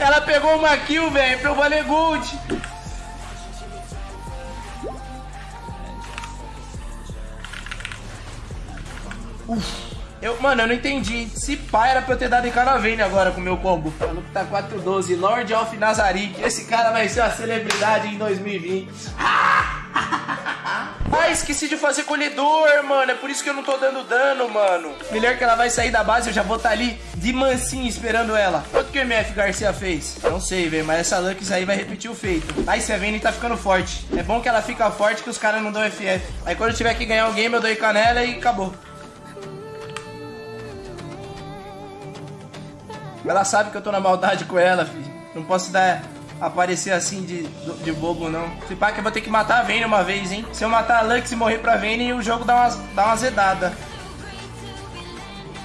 Ela pegou uma kill, velho, eu valer gold. Uf. Eu, mano, eu não entendi. Se pá, era pra eu ter dado em Caravane agora com o meu combo. Maluco tá 412, Lord of Nazarick. Esse cara vai ser uma celebridade em 2020. Ah, esqueci de fazer colhedor, mano. É por isso que eu não tô dando dano, mano. Melhor que ela vai sair da base, eu já vou estar tá ali de mansinho esperando ela. Quanto que o MF Garcia fez? Não sei, velho, mas essa Lux aí vai repetir o feito. Aí e tá ficando forte. É bom que ela fica forte que os caras não dão FF. Aí quando eu tiver que ganhar o game, eu dou canela e acabou. Ela sabe que eu tô na maldade com ela, filho. Não posso dar aparecer assim de, de bobo, não. Se pá que eu vou ter que matar a Vayne uma vez, hein? Se eu matar a Lux e morrer pra Vayne, o jogo dá uma, dá uma zedada.